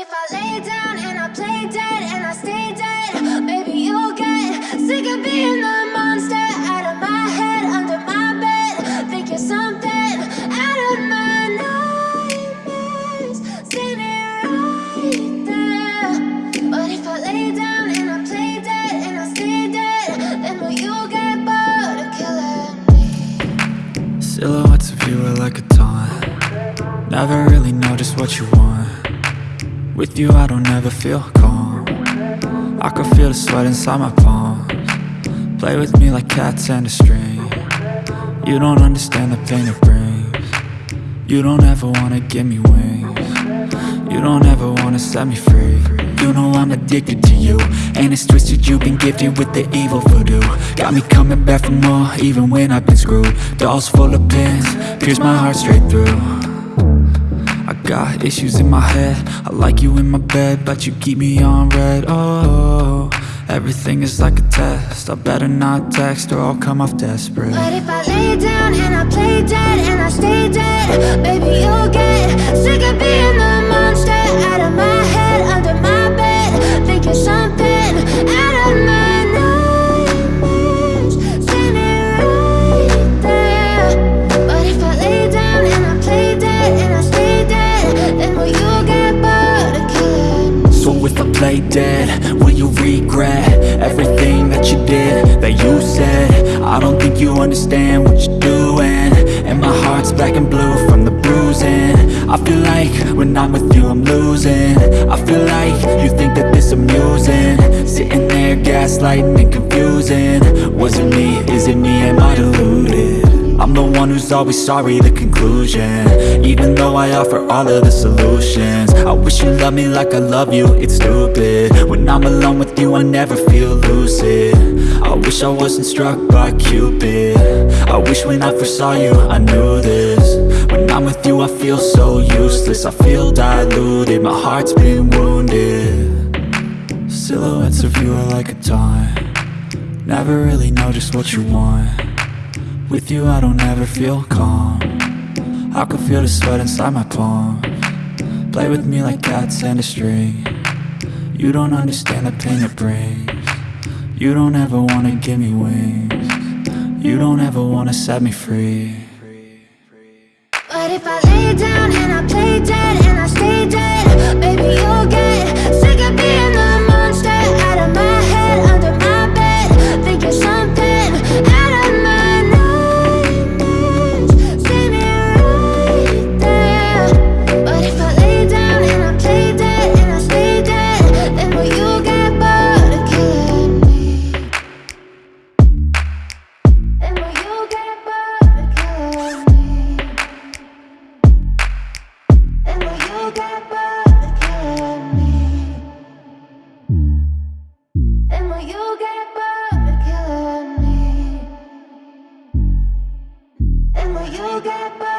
if I lay down and I play dead and I stay dead, maybe you'll get sick of being the monster out of my head, under my bed. Think you're something out of my nightmares, standing right there. But if I lay down and I play dead and I stay dead, then will you get bored of killing me? Silhouettes of you are like a taunt Never really know just what you want With you I don't ever feel calm. I can feel the sweat inside my palms. Play with me like cats and a string. You don't understand the pain it brings. You don't ever wanna give me wings. You don't ever wanna set me free. You know I'm addicted to you And it's twisted you've been gifted with the evil voodoo. Got me coming back for more even when I've been screwed. Dolls full of pins, pierce my heart straight through got issues in my head. I like you in my bed But you keep me on red. Oh, everything is like a test. I better not text or I'll come off desperate. But if I lay down and I play dead and I stay dead, baby you'll get sick of being the monster out of my Play dead, will you regret everything that you did, that you said? I don't think you understand what you're doing. And my heart's black and blue from the bruising. I feel like when I'm with you I'm losing. I feel like you think that this amusing. Sitting there gaslighting and confusing. Was it me, is it me, am I deluded? I'm the one who's always sorry, the conclusion. Even though I offer all of the solutions. I wish you loved me like I love you, it's stupid. When I'm alone with you I never feel lucid. I wish I wasn't struck by Cupid. I wish when I first saw you I knew this. When I'm with you I feel so useless. I feel diluted, my heart's been wounded. Silhouettes of you are like a taunt. Never really know just what you want with you I don't ever feel calm. I can feel the sweat inside my palm. Play with me like cats and a string. You don't understand the pain it brings. You don't ever wanna give me wings. You don't ever wanna set me free. But if I lay down and I play dead and I stay dead, baby you get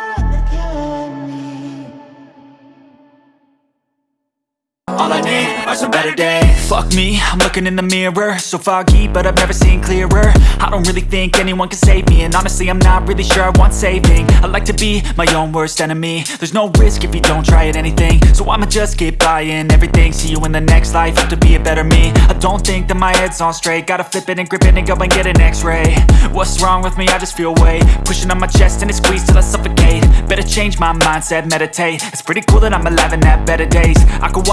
some better days Fuck me, I'm looking in the mirror. So foggy, but I've never seen clearer. I don't really think anyone can save me And honestly, I'm not really sure I want saving. I like to be my own worst enemy. There's no risk if you don't try at anything. So I'ma just keep buying everything. See you in the next life, have to be a better me. I don't think that my head's on straight. Gotta flip it and grip it and go and get an x-ray. What's wrong with me? I just feel weight. Pushing on my chest and it squeezes till I suffocate. Better change my mindset, meditate. It's pretty cool that I'm alive and have better days. I could